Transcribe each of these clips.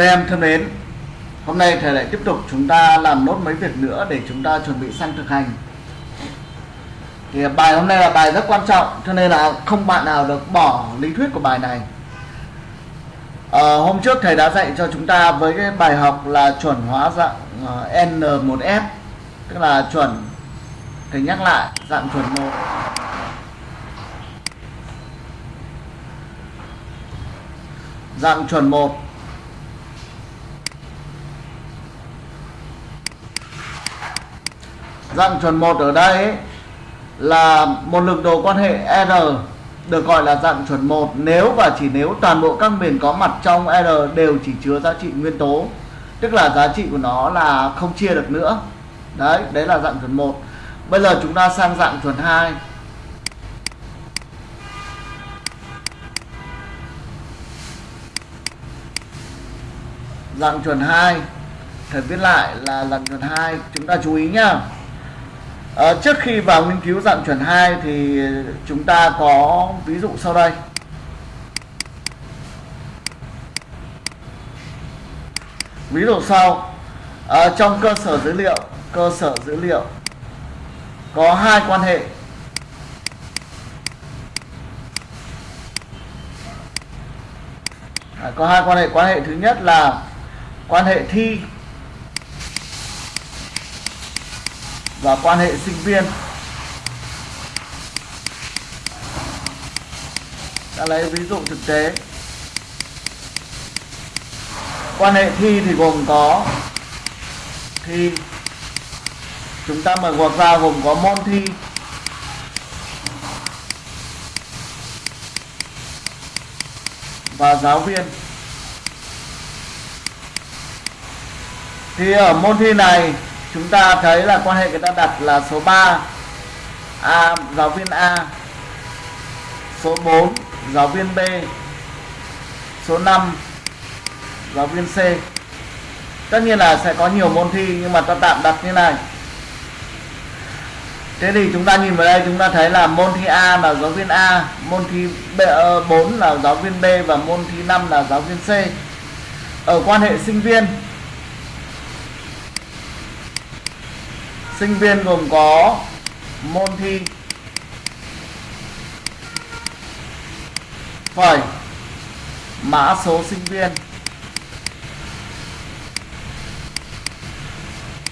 Các em thân mến, hôm nay thầy lại tiếp tục chúng ta làm nốt mấy việc nữa để chúng ta chuẩn bị sang thực hành. Thì bài hôm nay là bài rất quan trọng cho nên là không bạn nào được bỏ lý thuyết của bài này. À, hôm trước thầy đã dạy cho chúng ta với cái bài học là chuẩn hóa dạng ờ, N1F tức là chuẩn thầy nhắc lại dạng chuẩn 1 dạng chuẩn 1 dạng chuẩn 1 ở đây ấy, là một lực đồ quan hệ R được gọi là dạng chuẩn 1 nếu và chỉ nếu toàn bộ các miền có mặt trong R đều chỉ chứa giá trị nguyên tố tức là giá trị của nó là không chia được nữa. Đấy đấy là dạng chuẩn 1 bây giờ chúng ta sang dạng chuẩn 2 dạng chuẩn 2 thời viết lại là dạng chuẩn 2 chúng ta chú ý nhá à, trước khi vào nghiên cứu dạng chuẩn 2 thì chúng ta có ví dụ sau đây. Ví dụ sau. À, trong cơ sở dữ liệu cơ sở dữ liệu có hai quan hệ. À, có hai quan hệ. Quan hệ thứ nhất là quan hệ thi. Và quan hệ sinh viên. Ta lấy ví dụ thực tế. Quan hệ thi thì gồm có thi. Chúng ta mở ngoặc ra gồm có môn thi. Và giáo viên. Thì ở môn thi này chúng ta thấy là quan hệ người ta đặt là số 3 A giáo viên A. Số 4 giáo viên B. Số 5 giáo viên C. Tất nhiên là sẽ có nhiều môn thi nhưng mà ta tạm đặt như này. Thế thì chúng ta nhìn vào đây chúng ta thấy là môn thi A là giáo viên A môn thi B, ờ, 4 là giáo viên B và môn thi 5 là giáo viên C. Ở quan hệ sinh viên sinh viên gồm có môn thi. Phẩy mã số sinh viên.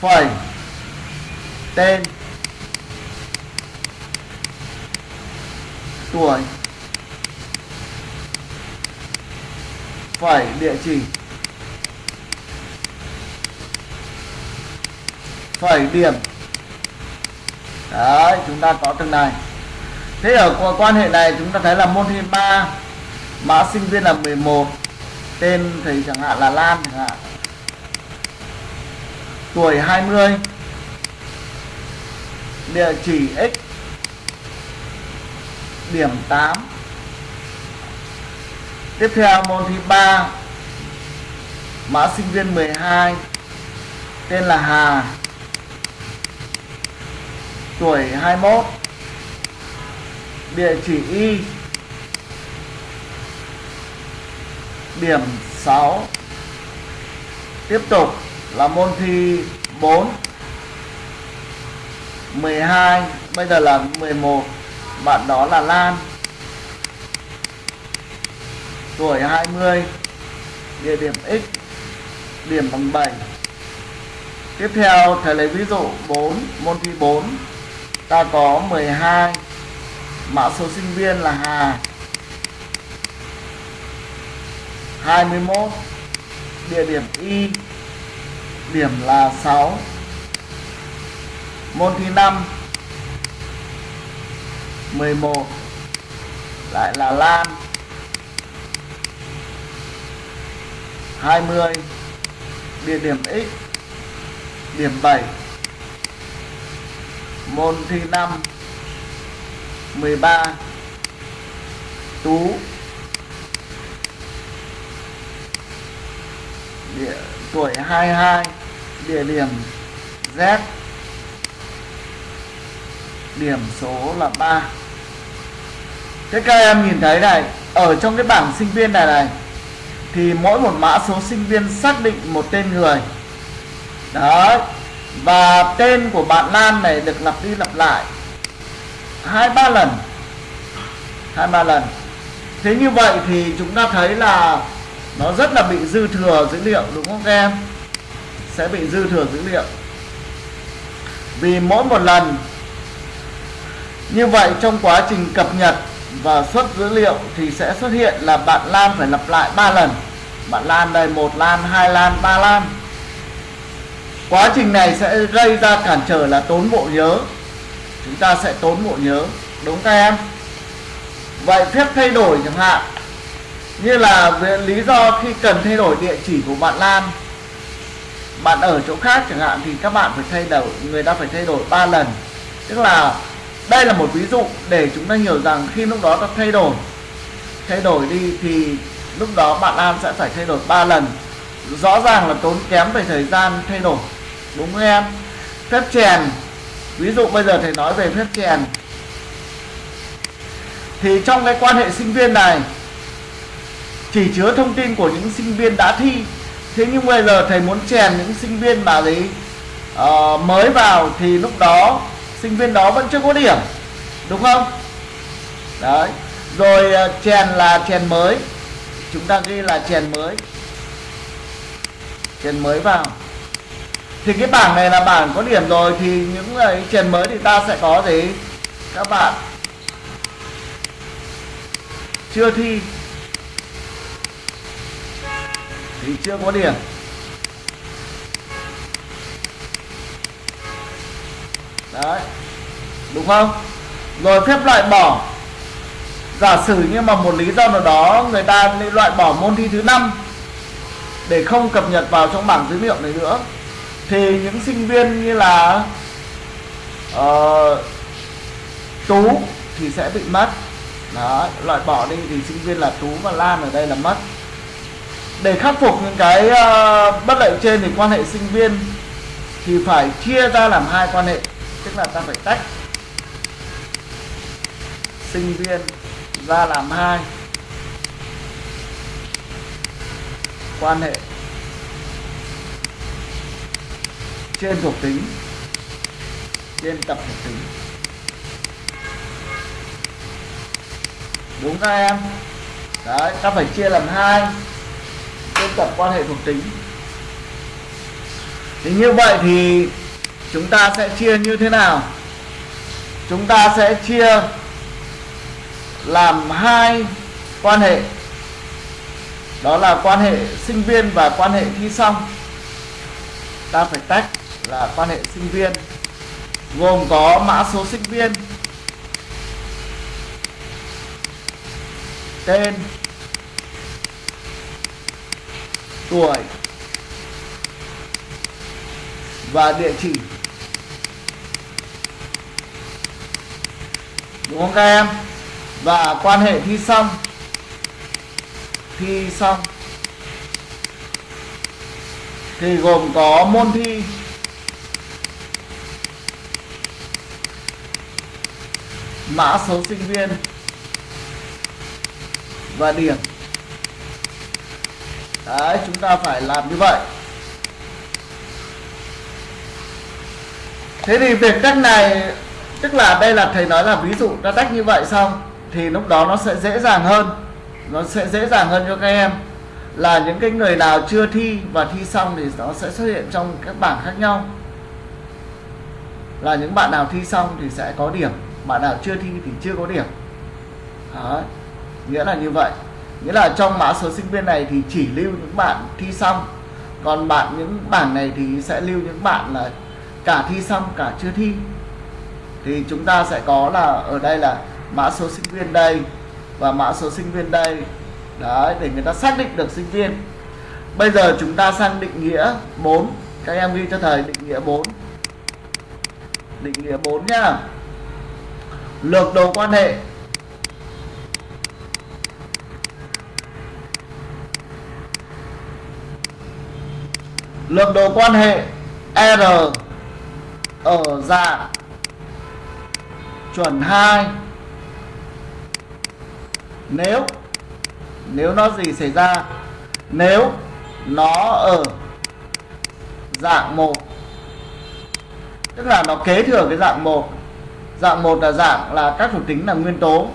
Phẩy tên. Tuổi. Phẩy địa chỉ. Phẩy điểm đấy, chúng ta có từng này. Thế ở quan hệ này chúng ta thấy là môn thi 3 mã sinh viên là 11 tên thì chẳng hạn là Lan chẳng hạn. Tuổi 20 địa chỉ x, điểm 8 tiếp theo môn thi 3 mã sinh viên 12 tên là Hà tuổi 21 địa chỉ y. Điểm 6 tiếp tục là môn thi 4 12 bây giờ là 11 bạn đó là Lan. Tuổi 20 địa điểm x, điểm bằng 7 tiếp theo thầy lấy ví dụ 4 môn thi 4 ta có 12 mã số sinh viên là Hà. 21 địa điểm Y. Điểm là 6 môn thứ 5 11 lại là Lan. 20 địa điểm X. Điểm 7 môn thứ 5 13 Tú. Địa, tuổi 22 địa điểm Z. Điểm số là 3 Thế các em nhìn thấy này ở trong cái bảng sinh viên này này thì mỗi một mã số sinh viên xác định một tên người. Đấy và tên của bạn Lan này được lặp đi lặp lại. Hai, ba lần. Hai, ba lần. Thế như vậy thì chúng ta thấy là nó rất là bị dư thừa dữ liệu, đúng không các em? Sẽ bị dư thừa dữ liệu. Vì mỗi một lần, như vậy trong quá trình cập nhật và xuất dữ liệu thì sẽ xuất hiện là bạn Lan phải lặp lại 3 lần. Bạn Lan đây, một Lan, hai Lan, ba Lan quá trình này sẽ gây ra cản trở là tốn bộ nhớ. Chúng ta sẽ tốn bộ nhớ, đúng các em? Vậy phép thay đổi chẳng hạn, như là lý do khi cần thay đổi địa chỉ của bạn Lan, bạn ở chỗ khác chẳng hạn, thì các bạn phải thay đổi, người ta phải thay đổi 3 lần. Tức là đây là một ví dụ để chúng ta hiểu rằng khi lúc đó ta thay đổi thay đổi đi thì lúc đó bạn Lan sẽ phải thay đổi 3 lần. Rõ ràng là tốn kém về thời gian thay đổi đúng không em? Phép chèn. Ví dụ bây giờ thầy nói về phép chèn. Thì trong cái quan hệ sinh viên này chỉ chứa thông tin của những sinh viên đã thi. Thế nhưng bây giờ thầy muốn chèn những sinh viên mà đấy uh, ờ, mới vào thì lúc đó sinh viên đó vẫn chưa có điểm. Đúng không? Đấy. Rồi uh, chèn là chèn mới. Chúng ta ghi là chèn mới. Chèn mới vào thì cái bảng này là bảng có điểm rồi, thì những cái tiền mới thì ta sẽ có gì? Các bạn. Chưa thi. Thì chưa có điểm. Đấy. Đúng không? Rồi phép loại bỏ. Giả sử như mà một lý do nào đó người ta loại bỏ môn thi thứ năm để không cập nhật vào trong bảng dữ liệu này nữa thì những sinh viên như là uh, tú thì sẽ bị mất. Đó loại bỏ đi thì sinh viên là tú và lan ở đây là mất. Để khắc phục những cái uh, bất lợi trên thì quan hệ sinh viên thì phải chia ra làm hai quan hệ tức là ta phải tách sinh viên ra làm hai. Quan hệ trên thuộc tính, trên tập thuộc tính. Đúng các em, đấy, ta phải chia làm hai, trên tập quan hệ thuộc tính. Thì như vậy thì chúng ta sẽ chia như thế nào? Chúng ta sẽ chia làm hai quan hệ. Đó là quan hệ sinh viên và quan hệ thi xong. Ta phải tách là quan hệ sinh viên, gồm có mã số sinh viên, tên, tuổi và địa chỉ. Đúng không các em? Và quan hệ thi xong thi xong, thì gồm có môn thi mã số sinh viên. Và điểm. Đấy, chúng ta phải làm như vậy. Thế thì việc cách này, tức là đây là thầy nói là ví dụ ta tách như vậy xong, thì lúc đó nó sẽ dễ dàng hơn. Nó sẽ dễ dàng hơn cho các em. Là những cái người nào chưa thi và thi xong thì nó sẽ xuất hiện trong các bảng khác nhau. Là những bạn nào thi xong thì sẽ có điểm bạn nào chưa thi thì chưa có điểm. Đó. nghĩa là như vậy. Nghĩa là trong mã số sinh viên này thì chỉ lưu những bạn thi xong. Còn bạn, những bảng này thì sẽ lưu những bạn là cả thi xong, cả chưa thi. Thì chúng ta sẽ có là ở đây là mã số sinh viên đây và mã số sinh viên đây. Đấy, để người ta xác định được sinh viên. Bây giờ chúng ta sang định nghĩa 4 các em ghi cho thầy định nghĩa 4 định nghĩa 4 nhá lược đồ quan hệ. Lược đồ quan hệ R ở dạng chuẩn 2 nếu nếu nó gì xảy ra? Nếu nó ở dạng 1 tức là nó kế thừa cái dạng 1 dạng một là dạng là các thuộc tính là nguyên tố.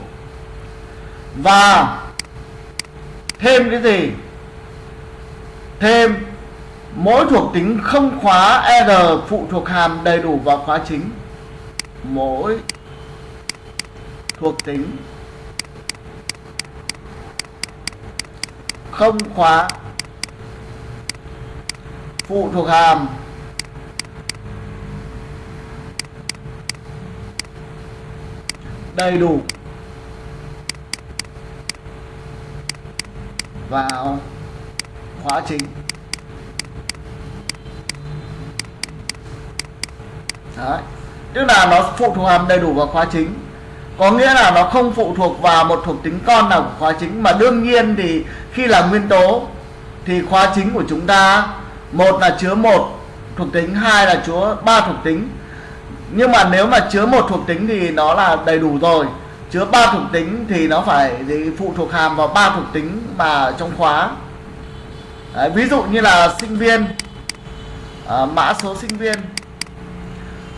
Và thêm cái gì? Thêm mỗi thuộc tính không khóa r phụ thuộc hàm đầy đủ vào khóa chính. Mỗi thuộc tính không khóa phụ thuộc hàm đầy đủ. Vào khóa chính. Đấy. tức là nó phụ thuộc hàm đầy đủ vào khóa chính. Có nghĩa là nó không phụ thuộc vào một thuộc tính con nào của khóa chính. Mà đương nhiên thì khi là nguyên tố, thì khóa chính của chúng ta, một là chứa một thuộc tính, hai là chứa ba thuộc tính nhưng mà nếu mà chứa một thuộc tính thì nó là đầy đủ rồi. Chứa ba thuộc tính thì nó phải gì phụ thuộc hàm vào ba thuộc tính mà trong khóa. Đấy, ví dụ như là sinh viên. À, mã số sinh viên.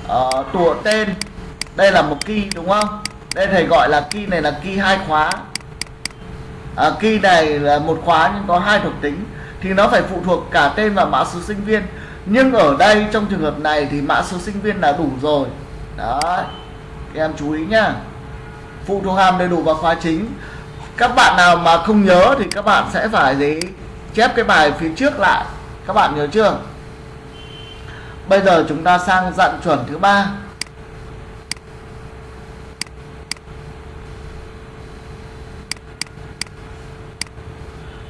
Ờ, à, tùa tên. Đây là một key đúng không? Đây thầy gọi là key này là key hai khóa. À, key này là một khóa nhưng có hai thuộc tính. Thì nó phải phụ thuộc cả tên và mã số sinh viên nhưng ở đây trong trường hợp này thì mã số sinh viên là đủ rồi. Đấy em chú ý nhá. Phụ thuộc hàm đầy đủ vào khóa chính. Các bạn nào mà không nhớ thì các bạn sẽ phải gì chép cái bài phía trước lại. Các bạn nhớ chưa? Bây giờ chúng ta sang dạng chuẩn thứ ba.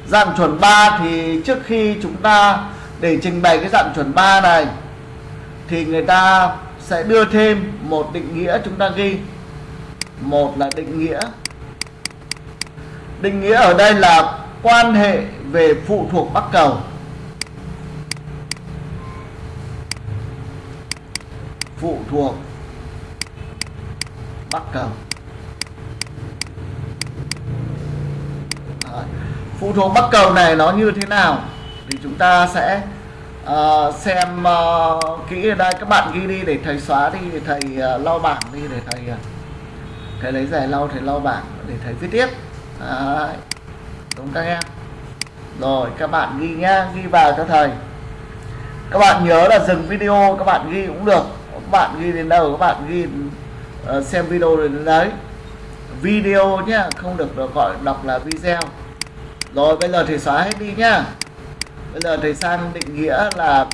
Dạng chuẩn 3 thì trước khi chúng ta để trình bày cái dạng chuẩn 3 này, thì người ta sẽ đưa thêm một định nghĩa chúng ta ghi. Một là định nghĩa. Định nghĩa ở đây là quan hệ về phụ thuộc bắc cầu. Phụ thuộc bắc cầu. Phụ thuộc bắc cầu này nó như thế nào? Thì chúng ta sẽ uh, xem uh, kỹ ở đây các bạn ghi đi để thầy xóa đi để thầy uh, lau bảng đi để thầy uh, thầy lấy giải lau thầy lau bảng để thầy viết tiếp. Đấy. đúng các em. Rồi các bạn ghi nhá ghi vào cho thầy. Các bạn nhớ là dừng video các bạn ghi cũng được. Các bạn ghi đến đâu các bạn ghi uh, xem video đến đấy. Video nhá không được, được gọi đọc là video. Rồi bây giờ thì xóa hết đi nhá bây giờ thầy sang định nghĩa là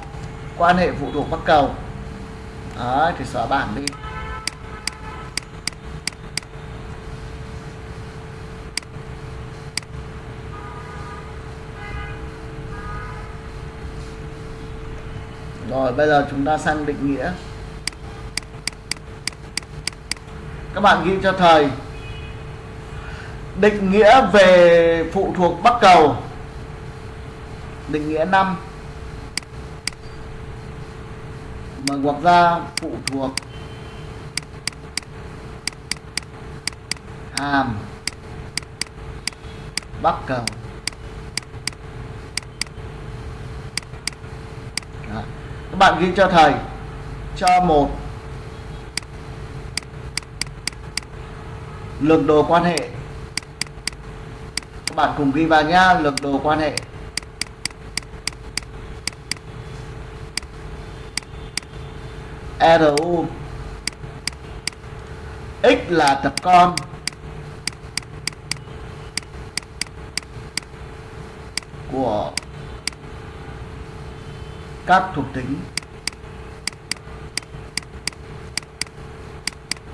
quan hệ phụ thuộc bắc cầu. Đấy, thì xóa bảng đi. Rồi bây giờ chúng ta sang định nghĩa. Các bạn ghi cho thầy. Định nghĩa về phụ thuộc bắc cầu. Định nghĩa 5 Mà ngoặc ra phụ thuộc. Hàm Bắc cầu. Đó. Các bạn ghi cho thầy. Cho một. Lực đồ quan hệ. Các bạn cùng ghi vào nha Lực đồ quan hệ. RU X là tập con. Của các thuộc tính.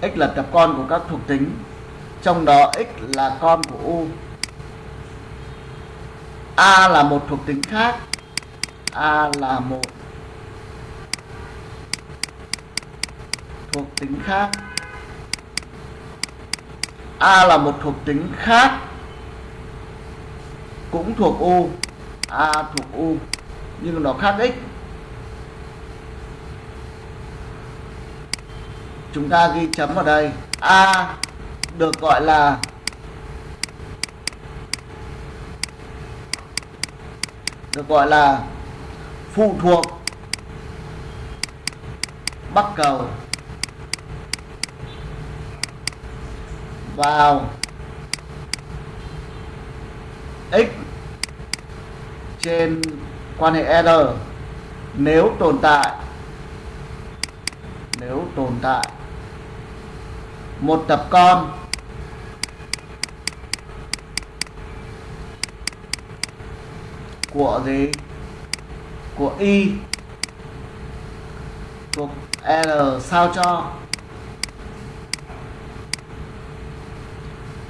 X là tập con của các thuộc tính. Trong đó x là con của u. A là một thuộc tính khác. A là một thuộc tính khác. A là một thuộc tính khác, cũng thuộc u. A thuộc u, nhưng nó khác x. Chúng ta ghi chấm vào đây. A được gọi là được gọi là phụ thuộc bắc cầu. Vào. X. Trên quan hệ R. Nếu tồn tại, nếu tồn tại, một tập con. Của gì? Của y. Thuộc r sao cho?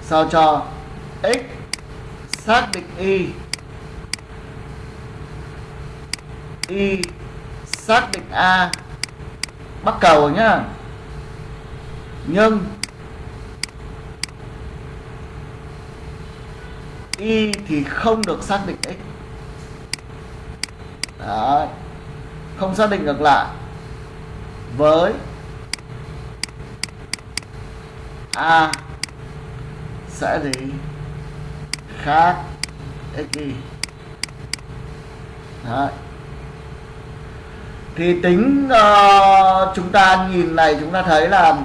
Sao cho x xác định y? Y xác định a. Bắt cầu nhá. Nhưng y thì không được xác định x. Đấy. không xác định ngược lại. Với a sẽ gì khác. X y Đấy. thì tính uh, chúng ta nhìn này chúng ta thấy là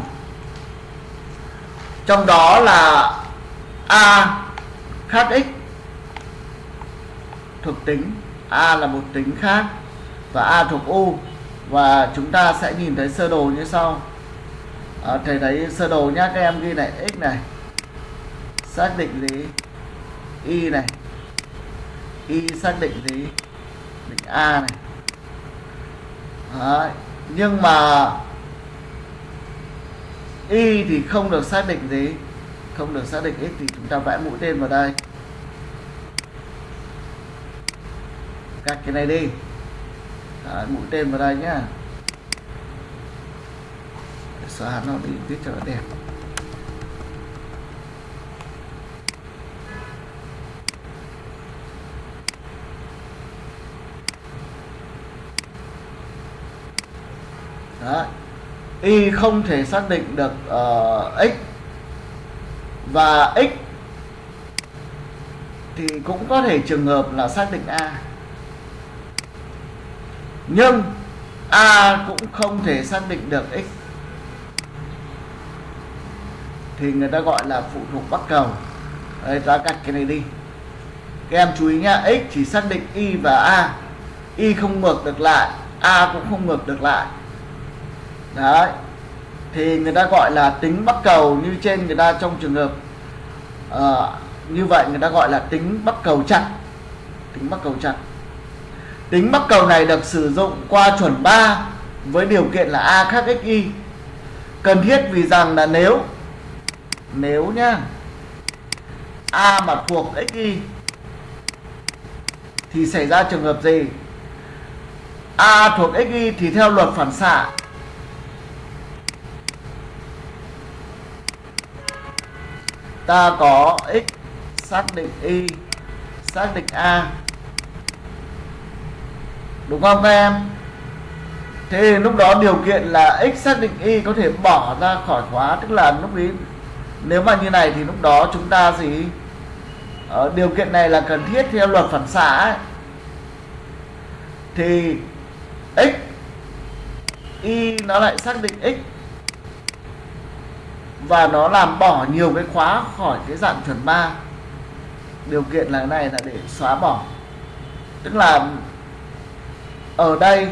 trong đó là a khác x. Thuộc tính A là một tính khác và A thuộc U. Và chúng ta sẽ nhìn thấy sơ đồ như sau. À, thầy thấy sơ đồ nhá các em ghi này x này xác định gì y này. Y xác định gì định a này. Đấy. nhưng mà y thì không được xác định gì không được xác định x thì chúng ta vẽ mũi tên vào đây. Cắt cái này đi. Đấy, mũi tên vào đây nhá. Xóa nó đi viết cho nó đẹp. Đó. y không thể xác định được uh, x. Và x thì cũng có thể trường hợp là xác định a. Nhưng a cũng không thể xác định được x. Thì người ta gọi là phụ thuộc bắt cầu. Đây ta cắt cái này đi. Các em chú ý nhá x chỉ xác định y và a. Y không ngược được lại a cũng không ngược được lại đấy. Thì người ta gọi là tính bắc cầu như trên người ta trong trường hợp uh, như vậy người ta gọi là tính bắc cầu chặt. Tính bắc cầu chặt. Tính bắc cầu này được sử dụng qua chuẩn 3 với điều kiện là a khác xy cần thiết vì rằng là nếu nếu nhá a mà thuộc xy thì xảy ra trường hợp gì? A thuộc xy thì theo luật phản xạ ta có x xác định y, xác định a. Đúng không các em? Thế lúc đó điều kiện là x xác định y có thể bỏ ra khỏi khóa, tức là lúc ý, nếu mà như này thì lúc đó chúng ta gì? Ở điều kiện này là cần thiết theo luật phản xạ ấy. thì x, y nó lại xác định x và nó làm bỏ nhiều cái khóa khỏi cái dạng chuẩn 3 điều kiện là này là để xóa bỏ. Tức là ở đây,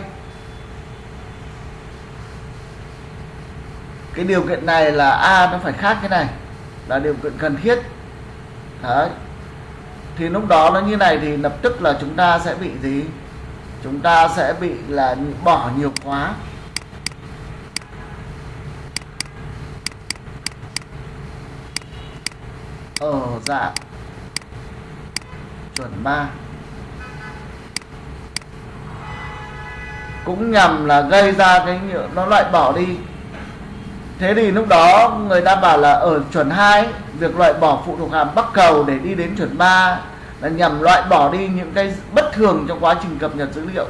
cái điều kiện này là a nó phải khác cái này, là điều kiện cần thiết. Đấy. Thì lúc đó nó như này thì lập tức là chúng ta sẽ bị gì? Chúng ta sẽ bị là bỏ nhiều khóa. Ở dạng chuẩn 3 cũng nhằm là gây ra cái nó loại bỏ đi. Thế thì lúc đó người ta bảo là ở chuẩn 2 việc loại bỏ phụ thuộc hàm bắc cầu để đi đến chuẩn 3 là nhằm loại bỏ đi những cái bất thường trong quá trình cập nhật dữ liệu.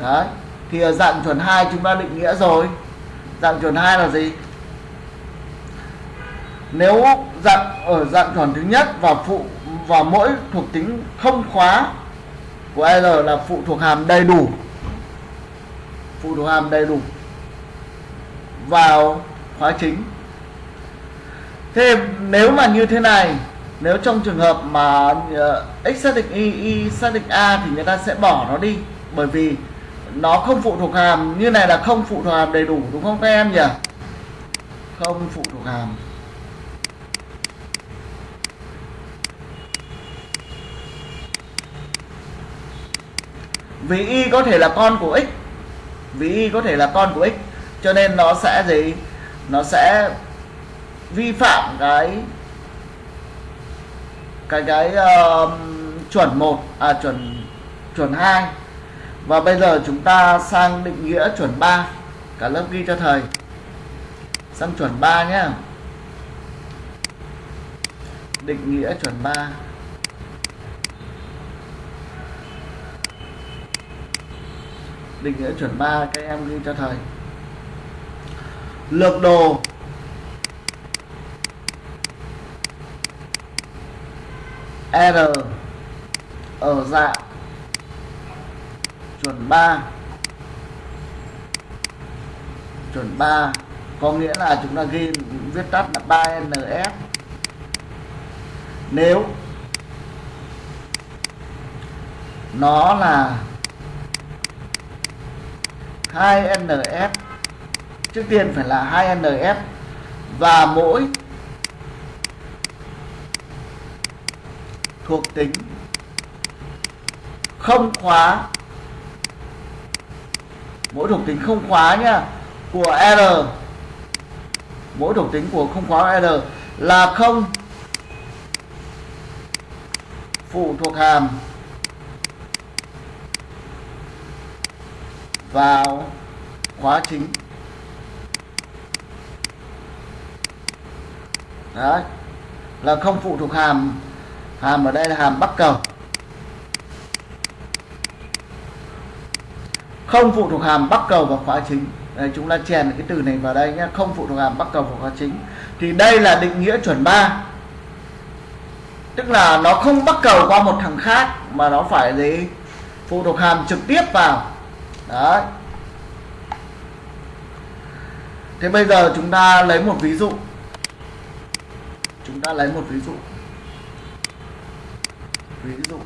Đấy, thì ở dạng chuẩn 2 chúng ta định nghĩa rồi. Dạng chuẩn 2 là gì? Nếu dạng, ở dạng chuẩn thứ nhất và phụ, và mỗi thuộc tính không khóa của l là phụ thuộc hàm đầy đủ. Phụ thuộc hàm đầy đủ vào khóa chính. Thế nếu mà như thế này, nếu trong trường hợp mà ờ, x xác định y y xác định a thì người ta sẽ bỏ nó đi. Bởi vì nó không phụ thuộc hàm, như này là không phụ thuộc hàm đầy đủ, đúng không các em nhỉ? Không phụ thuộc hàm. Vì y có thể là con của x. Vì y có thể là con của x. Cho nên nó sẽ gì? Nó sẽ vi phạm cái cái cái uh, chuẩn 1 à chuẩn chuẩn 2 và bây giờ chúng ta sang định nghĩa chuẩn 3 cả lớp ghi cho thầy. Sang chuẩn 3 nhé định nghĩa chuẩn 3 định nghĩa chuẩn 3 các em ghi cho thầy. Lược đồ. R. Ở dạng chuẩn 3 chuẩn 3 có nghĩa là chúng ta ghi, viết tắt là 3NF nếu nó là 2NF trước tiên phải là 2NF và mỗi thuộc tính không khóa, mỗi thuộc tính không khóa nhá, của R. Mỗi thuộc tính của không khóa R là không phụ thuộc hàm. Vào khóa chính. Đấy, là không phụ thuộc hàm hàm ở đây là hàm bắc cầu. Không phụ thuộc hàm bắc cầu vào khóa chính. Đây chúng ta chèn cái từ này vào đây nhé. Không phụ thuộc hàm bắc cầu vào khóa chính. Thì đây là định nghĩa chuẩn 3 tức là nó không bắc cầu qua một thằng khác, mà nó phải gì? Phụ thuộc hàm trực tiếp vào đấy. Thế bây giờ chúng ta lấy một ví dụ. Chúng ta lấy một ví dụ. Ví dụ.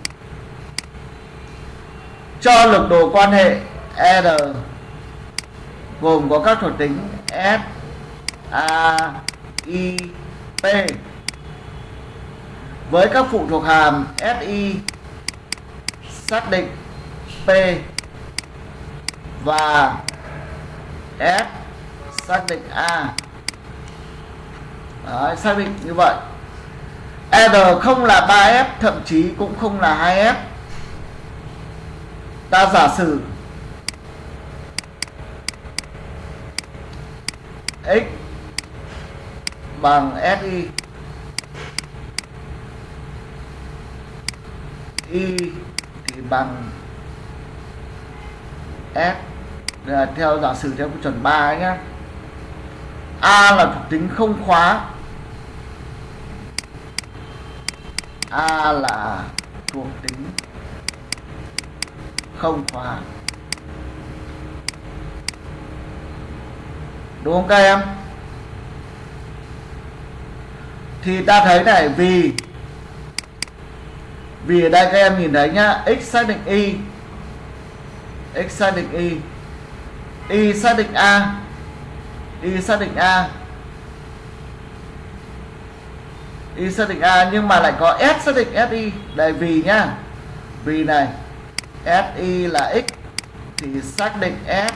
Cho lực đồ quan hệ R gồm có các thuộc tính S, A, I, P. Với các phụ thuộc hàm SI xác định P và f xác định A. Đấy, xác định như vậy. R không là 3F thậm chí cũng không là 2F ta giả sử x bằng SI y thì bằng S là theo giả sử theo chuẩn 3 ấy nhá. A là thuộc tính không khóa. A là thuộc tính không khóa. Đúng không các em? Thì ta thấy này, vì vì ở đây các em nhìn thấy nhá, x xác định y, x xác định y y xác định a. Y xác định a. Y xác định a nhưng mà lại có s xác định si đây vì nhá. Vì này. Si là x. Thì xác định s.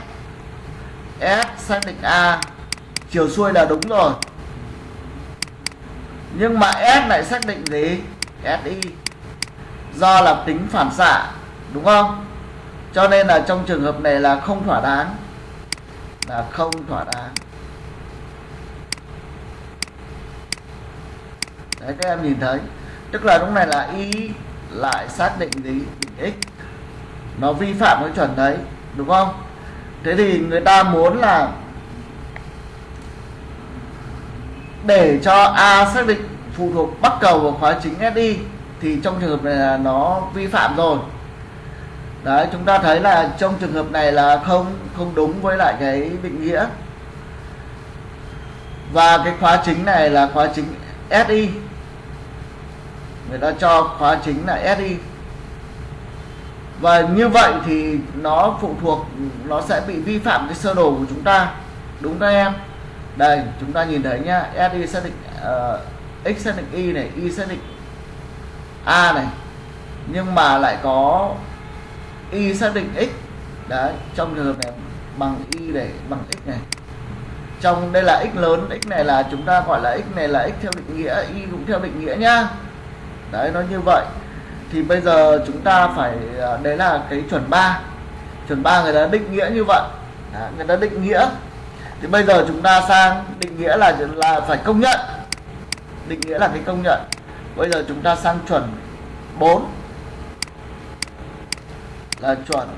S xác định a. Chiều xuôi là đúng rồi. Nhưng mà s lại xác định gì? Si do là tính phản xạ, đúng không? Cho nên là trong trường hợp này là không thỏa đáng là không thỏa đáng. Đấy, các em nhìn thấy. Tức là lúc này là y lại xác định gì định x. Nó vi phạm cái chuẩn đấy, đúng không? Thế thì người ta muốn là để cho a xác định phụ thuộc bắt cầu vào khóa chính SI thì trong trường hợp này là nó vi phạm rồi đấy chúng ta thấy là trong trường hợp này là không không đúng với lại cái định nghĩa. Và cái khóa chính này là khóa chính SI người ta cho khóa chính là SI và như vậy thì nó phụ thuộc nó sẽ bị vi phạm cái sơ đồ của chúng ta. Đúng các em? Đây chúng ta nhìn thấy nhá. SI xác định uh, X xác định Y này Y xác định A này. Nhưng mà lại có Y xác định X. Đấy trong trường hợp này bằng Y để bằng X này. Trong đây là X lớn X này là chúng ta gọi là X này là X theo định nghĩa Y cũng theo định nghĩa nhá. Đấy nó như vậy. Thì bây giờ chúng ta phải à, đấy là cái chuẩn 3 chuẩn 3 người ta định nghĩa như vậy. Đấy, người ta định nghĩa. Thì bây giờ chúng ta sang định nghĩa là là phải công nhận. Định nghĩa là cái công nhận. Bây giờ chúng ta sang chuẩn 4 là chuẩn.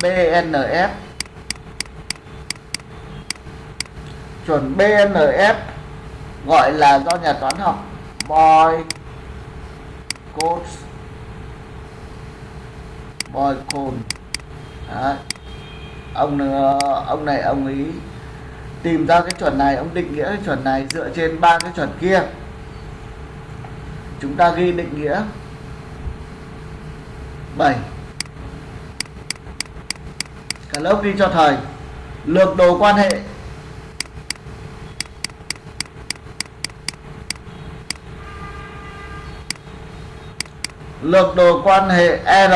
BNF chuẩn BNF gọi là do nhà toán học Boy Coach Boy Cone ông ờ, ông này, ông ấy tìm ra cái chuẩn này, ông định nghĩa cái chuẩn này dựa trên ba cái chuẩn kia. Chúng ta ghi định nghĩa. 7 cả lớp ghi cho thầy lược đồ quan hệ. Lược đồ quan hệ R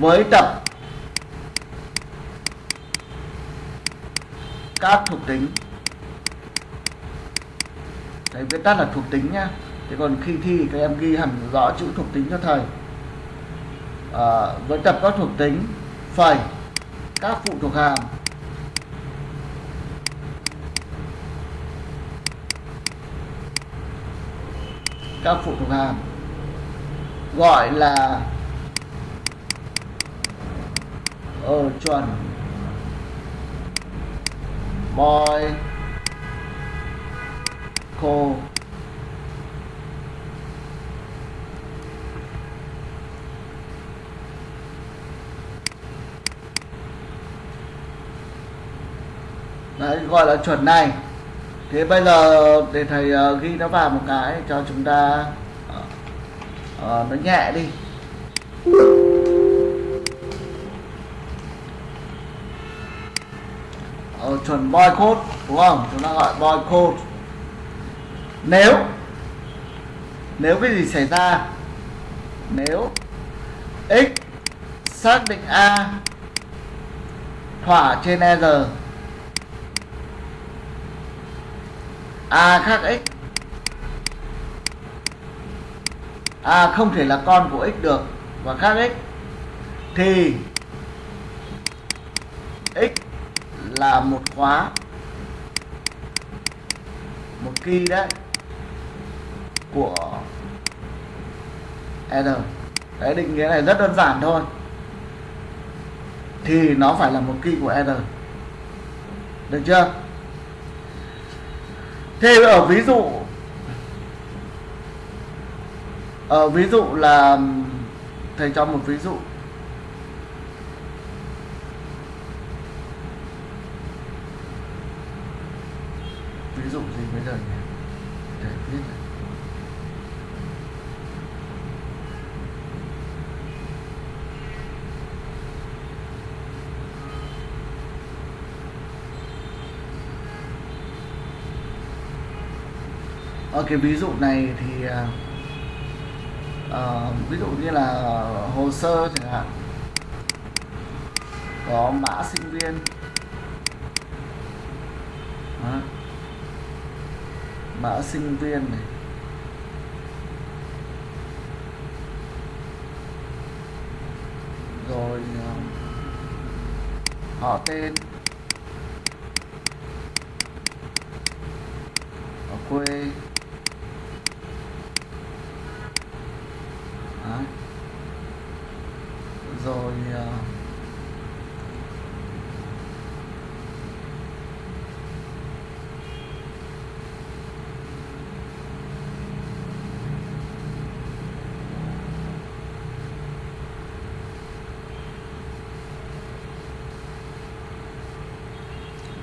với tập các thuộc tính. Đấy, viết tắt là thuộc tính nhá thế còn khi thi các em ghi hẳn rõ chữ thuộc tính cho thầy. À, với tập các thuộc tính phẩy các phụ thuộc hàm. Các phụ thuộc hàm. Gọi là ở chuẩn. Boy. Cô. Đấy, gọi là chuẩn này. Thế bây giờ để thầy uh, ghi nó vào một cái cho chúng ta uh, uh, nó nhẹ đi. Ờ, chuẩn boy code đúng không? Chúng ta gọi boy code nếu nếu cái gì xảy ra nếu x xác định a thỏa trên e r a khác x. A không thể là con của x được và khác x. Thì x là một khóa, một key đấy, của R. Đấy, định nghĩa này rất đơn giản thôi. Thì nó phải là một key của R. Được chưa? Thế ở ví dụ, ở ví dụ là, thầy cho một ví dụ ví dụ gì bây giờ nhỉ để biết này. Ở cái ví dụ này thì uh, ví dụ như là hồ sơ chẳng hạn. Có mã sinh viên. Đó. mã sinh viên này. Rồi uh, họ tên. Ở quê Đấy. rồi uh,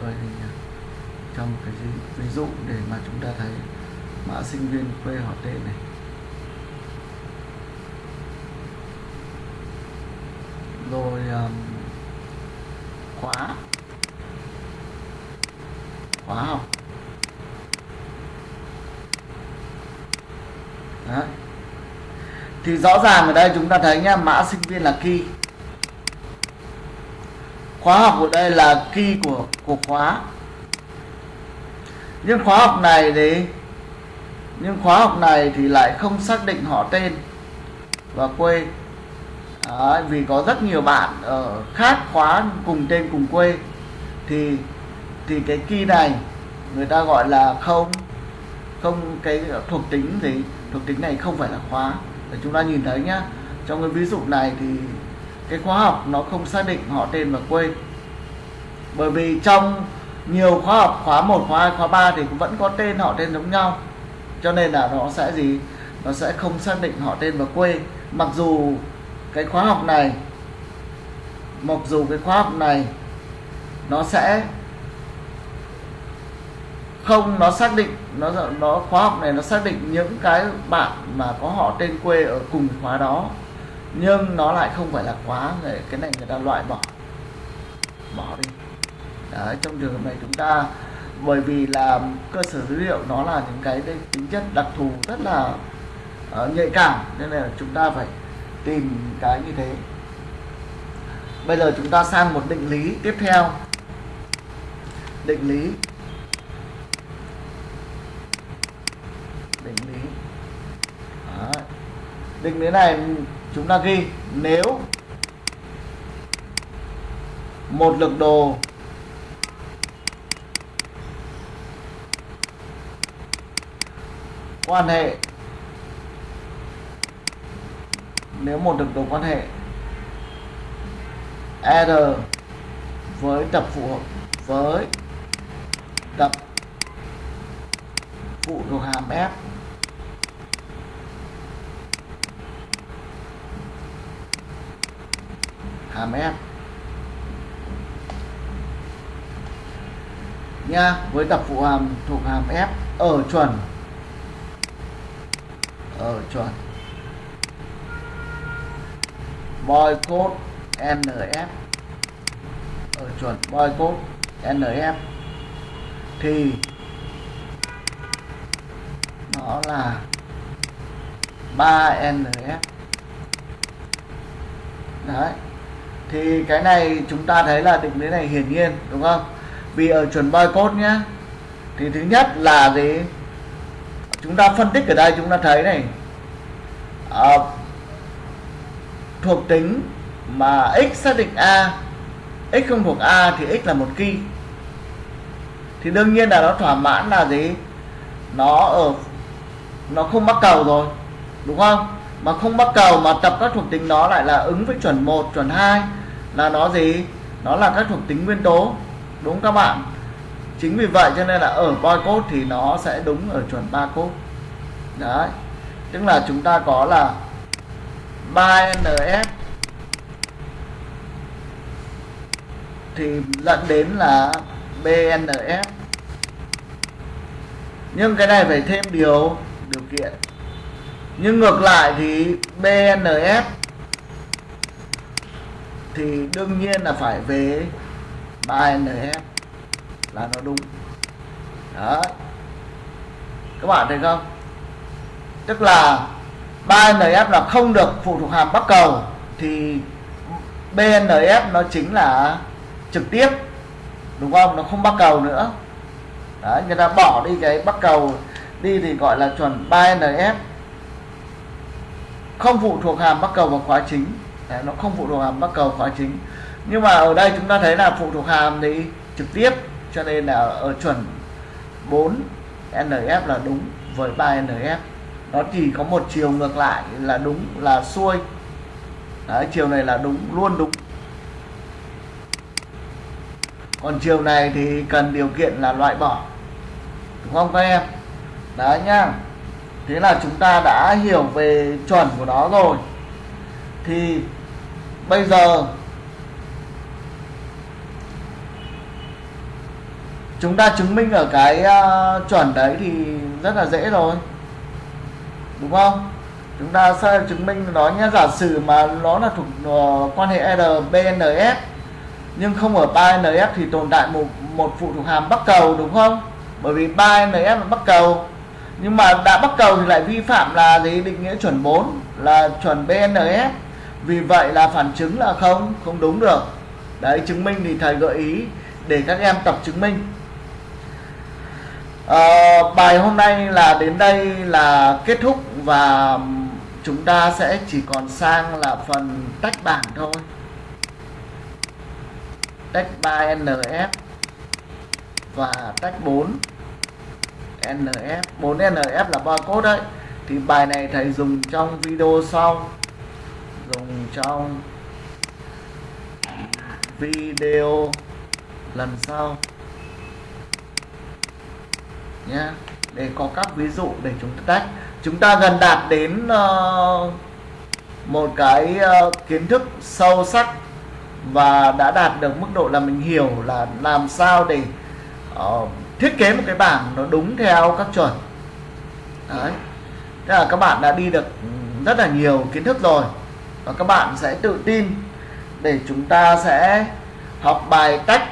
coi thì cho một cái ví dụ để mà chúng ta thấy mã sinh viên quê họ tên này rồi um, khóa khóa học Đấy. thì rõ ràng ở đây chúng ta thấy nhá mã sinh viên là key. Khóa học ở đây là key của của khóa. Nhưng khóa học này thì nhưng khóa học này thì lại không xác định họ tên và quê. Đấy, vì có rất nhiều bạn ở khác khóa cùng tên cùng quê. Thì thì cái key này người ta gọi là không không cái thuộc tính gì thuộc tính này không phải là khóa. Để chúng ta nhìn thấy nhá trong cái ví dụ này thì cái khóa học nó không xác định họ tên và quê. Bởi vì trong nhiều khóa học khóa 1, khóa 2, khóa 3 thì cũng vẫn có tên họ tên giống nhau. Cho nên là nó sẽ gì? Nó sẽ không xác định họ tên và quê. Mặc dù cái khóa học này mặc dù cái khóa học này nó sẽ không nó xác định nó nó khóa học này nó xác định những cái bạn mà có họ tên quê ở cùng khóa đó nhưng nó lại không phải là khóa người cái này người ta loại bỏ. Bỏ đi. Đấy, trong trường hợp này chúng ta bởi vì là cơ sở dữ liệu nó là những cái tính chất đặc thù rất là uh, nhạy cảm nên là chúng ta phải tìm cái như thế. Bây giờ chúng ta sang một định lý tiếp theo. Định lý định lý Đấy định lý này chúng ta ghi, nếu một lực đồ quan hệ, nếu một lực đồ quan hệ R với tập phụ hợp, với tập phụ thuộc hàm F hàm nha, với tập phụ hàm thuộc hàm F, ở chuẩn. Ở chuẩn. Boycott NF ở chuẩn boycott NF thì, nó là 3NF đấy thì cái này chúng ta thấy là định lý này hiển nhiên đúng không? Vì ở chuẩn boycott nhá thì thứ nhất là gì? Chúng ta phân tích ở đây chúng ta thấy này à, thuộc tính mà x xác định a x không thuộc a thì x là một key thì đương nhiên là nó thỏa mãn là gì? Nó ở nó không mắc cầu rồi đúng không? Mà không mắc cầu mà tập các thuộc tính đó lại là ứng với chuẩn 1, chuẩn 2 là nó gì? Nó là các thuộc tính nguyên tố, đúng các bạn? Chính vì vậy cho nên là ở boy code thì nó sẽ đúng ở chuẩn ba code. Đấy. Tức là chúng ta có là 3NF thì dẫn đến là BNF nhưng cái này phải thêm điều điều kiện. Nhưng ngược lại thì BNF thì đương nhiên là phải về 3NF là nó đúng. Đó các bạn thấy không? Tức là 3NF là không được phụ thuộc hàm bắc cầu, thì BNF nó chính là trực tiếp, đúng không? Nó không bắc cầu nữa. Đấy, người ta bỏ đi cái bắc cầu đi thì gọi là chuẩn 3NF không phụ thuộc hàm bắc cầu vào khóa chính đấy, nó không phụ thuộc hàm bắc cầu khóa chính. Nhưng mà ở đây chúng ta thấy là phụ thuộc hàm thì trực tiếp cho nên là ở chuẩn 4 NF là đúng với 3 NF nó chỉ có một chiều ngược lại là đúng là xuôi. Đấy, chiều này là đúng luôn đúng. Còn chiều này thì cần điều kiện là loại bỏ. Đúng không các em? Đấy nhá. Thế là chúng ta đã hiểu về chuẩn của nó rồi. Thì bây giờ chúng ta chứng minh ở cái uh, chuẩn đấy thì rất là dễ rồi. Đúng không? Chúng ta sẽ chứng minh nó nhé. Giả sử mà nó là thuộc uh, quan hệ RBNS nhưng không ở 3NF thì tồn tại một một phụ thuộc hàm bắc cầu đúng không? Bởi vì 3NF là bắc cầu. Nhưng mà đã bắc cầu thì lại vi phạm là gì? Định nghĩa chuẩn 4 là chuẩn BNF vì vậy là phản chứng là không không đúng được. Đấy chứng minh thì thầy gợi ý để các em tập chứng minh. À, bài hôm nay là đến đây là kết thúc và chúng ta sẽ chỉ còn sang là phần tách bảng thôi. Tách 3 NF và tách 4 NF 4 NF là barcode đấy. Thì bài này thầy dùng trong video sau dùng trong video lần sau. Nhé để có các ví dụ để chúng ta tách chúng ta gần đạt đến uh, một cái uh, kiến thức sâu sắc và đã đạt được mức độ là mình hiểu là làm sao để uh, thiết kế một cái bảng nó đúng theo các chuẩn. Đấy. Tức là các bạn đã đi được rất là nhiều kiến thức rồi và các bạn sẽ tự tin để chúng ta sẽ học bài cách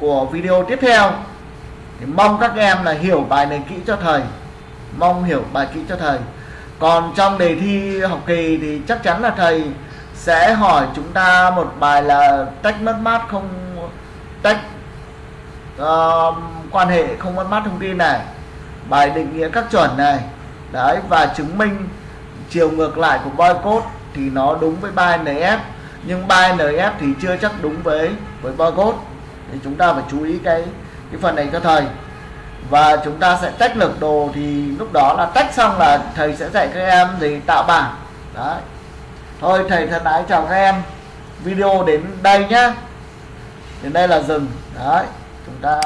của video tiếp theo. Thì mong các em là hiểu bài này kỹ cho thầy. Mong hiểu bài kỹ cho thầy. Còn trong đề thi học kỳ thì chắc chắn là thầy sẽ hỏi chúng ta một bài là tách mất mát không tách uh, quan hệ không mất mát thông tin này bài định nghĩa các chuẩn này. Đấy và chứng minh chiều ngược lại của boycott thì nó đúng với 3NF nhưng 3NF thì chưa chắc đúng với với barcode thì chúng ta phải chú ý cái cái phần này cho thầy. Và chúng ta sẽ tách lực đồ thì lúc đó là tách xong là thầy sẽ dạy các em gì tạo bảng. Đấy. Thôi, thầy thân ái chào các em. Video đến đây nhá. Đến đây là dừng. Đấy. Chúng ta